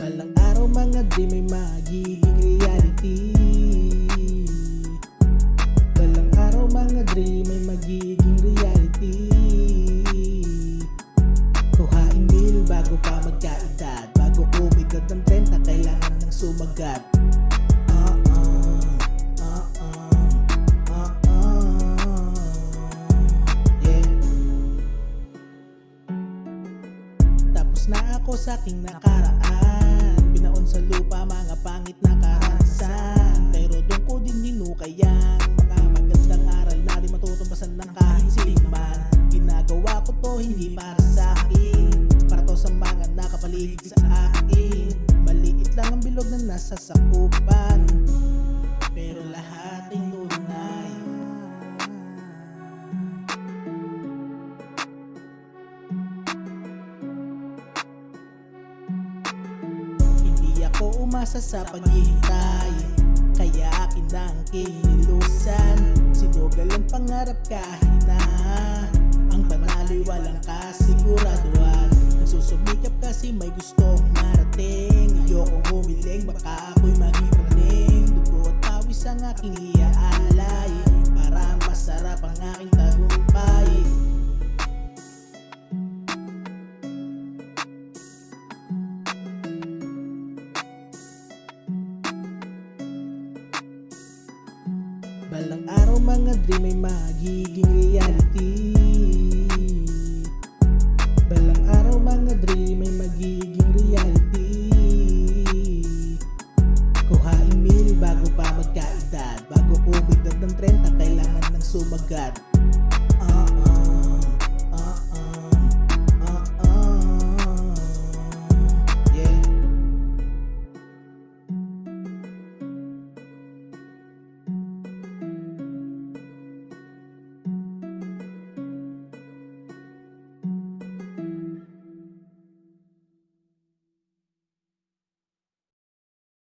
Balang araw mga dream ay magiging reality. Balang araw mga dream ay magiging reality. Kuhain meal bago pa magkaedad Bago umigad ng 30 kailangan ng sumagat na ako sa aking nakaraan. Binaon sa lupa mga pangit na karanasan Pero doon ko din hinukayan. Mga magandang aral na di matutumbasan ng kahinsiman Ginagawa ko to hindi para sa akin. Para to sa mga nakapaligid sa akin. Maliit lang ang bilog na nasa sakupan. Pero lahat ako umasa sa paghihintay. Kaya akin na ang kinilusan Sinugal ang pangarap kahit na. Ang panalo'y walang kasiguraduhan. Nagsusumikap kasi may gustong marating. Ayokong humiling baka ako'y magipraning Dugo at pawis ang aking iaalay Balang araw mga dream ay magiging reality. Balang araw mga dream ay magiging reality. Kuhain meal bago pa magkaedad Bago umigdad ng 30 kailangan ng sumagat.